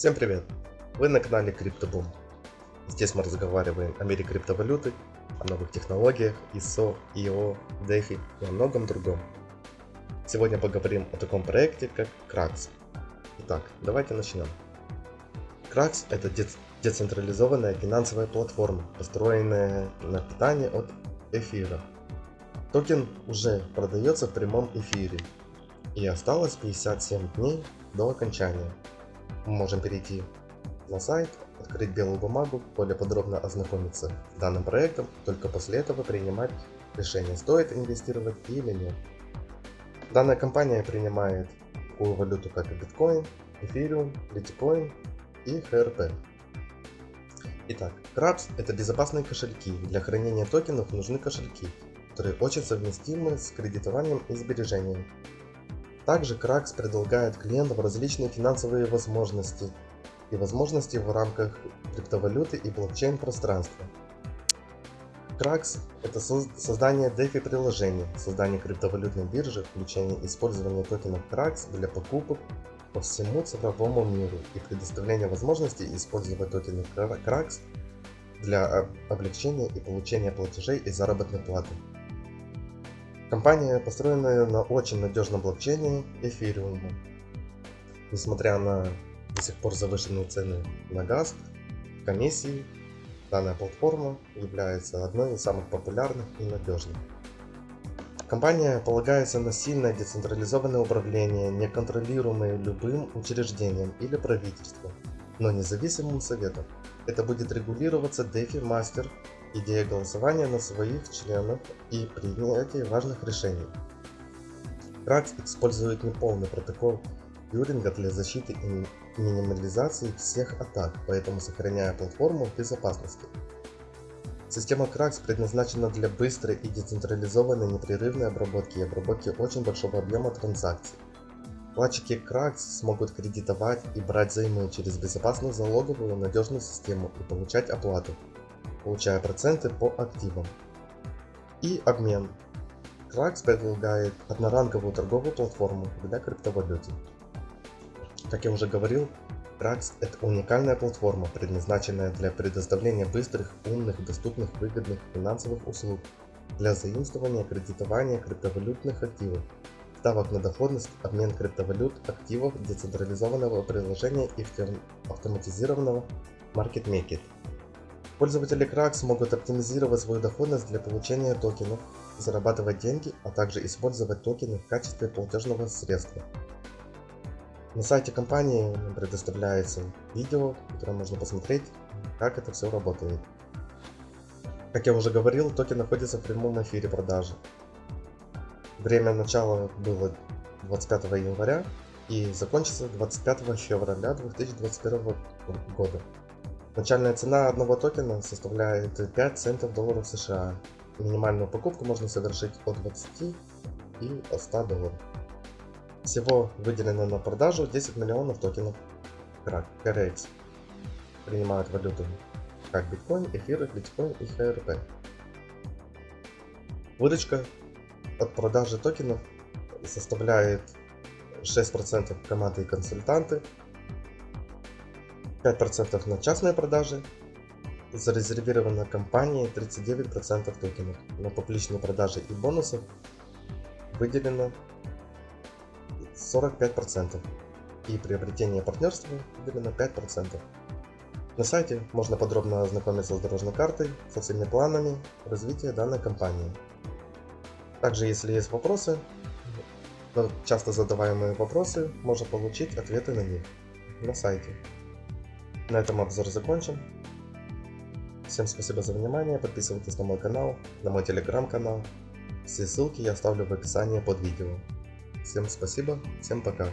Всем привет! Вы на канале CryptoBoom. Здесь мы разговариваем о мире криптовалюты, о новых технологиях, ISO, IO, DeFi и о многом другом. Сегодня поговорим о таком проекте, как Krax. Итак, давайте начнем. Krax это децентрализованная финансовая платформа, построенная на питании от эфира. Токен уже продается в прямом эфире и осталось 57 дней до окончания. Мы можем перейти на сайт, открыть белую бумагу, более подробно ознакомиться с данным проектом, только после этого принимать решение, стоит инвестировать или нет. Данная компания принимает такую валюту, как биткоин, эфириум, литикоин и HRP. Итак, Krabs это безопасные кошельки. Для хранения токенов нужны кошельки, которые очень совместимы с кредитованием и сбережением. Также Krax предлагает клиентам различные финансовые возможности и возможности в рамках криптовалюты и блокчейн пространства. Krax – это создание DeFi приложений, создание криптовалютной биржи, включение использования токенов Krax для покупок по всему цифровому миру и предоставление возможности использовать токены Krax для облегчения и получения платежей и заработной платы. Компания построена на очень надежном блокчейне Ethereum. Несмотря на до сих пор завышенные цены на газ, комиссии, данная платформа является одной из самых популярных и надежных. Компания полагается на сильное децентрализованное управление, не контролируемое любым учреждением или правительством, но независимым советом. Это будет регулироваться DeFi Master идея голосования на своих членов и принятия важных решений. Кракс использует неполный протокол Тьюринга для защиты и минимализации всех атак, поэтому сохраняя платформу безопасности. Система Krax предназначена для быстрой и децентрализованной непрерывной обработки и обработки очень большого объема транзакций. Вкладчики Krax смогут кредитовать и брать займы через безопасную залоговую надежную систему и получать оплату, получая проценты по активам. И обмен. Krax предлагает одноранговую торговую платформу для криптовалюты. Как я уже говорил, Krax это уникальная платформа, предназначенная для предоставления быстрых, умных, доступных, выгодных финансовых услуг для заимствования, кредитования криптовалютных активов, ставок на доходность, обмен криптовалют, активов, децентрализованного приложения и автоматизированного маркетмейкера. Пользователи Krax могут оптимизировать свою доходность для получения токенов, зарабатывать деньги, а также использовать токены в качестве платежного средства. На сайте компании предоставляется видео, которое можно посмотреть, как это все работает. Как я уже говорил, токен находится в прямом эфире продажи. Время начала было 25 января и закончится 25 февраля 2021 года. Начальная цена одного токена составляет 5 центов долларов США. Минимальную покупку можно совершить от 20 и 100 долларов. Всего выделено на продажу 10 миллионов токенов KRX. Принимают валюту как биткоин, эфир, биткоин и ХРП. Выручка от продажи токенов составляет 6% команды и консультанты, 5% на частные продажи, зарезервировано компанией 39% токенов. На публичные продажи и бонусы выделено 45%. И приобретение партнерства выделено 5%. На сайте можно подробно ознакомиться с дорожной картой, со всеми планами развития данной компании. Также, если есть вопросы, часто задаваемые вопросы, можно получить ответы на них на сайте. На этом обзор закончен. Всем спасибо за внимание, подписывайтесь на мой канал, на мой телеграм-канал. Все ссылки я оставлю в описании под видео. Всем спасибо, всем пока.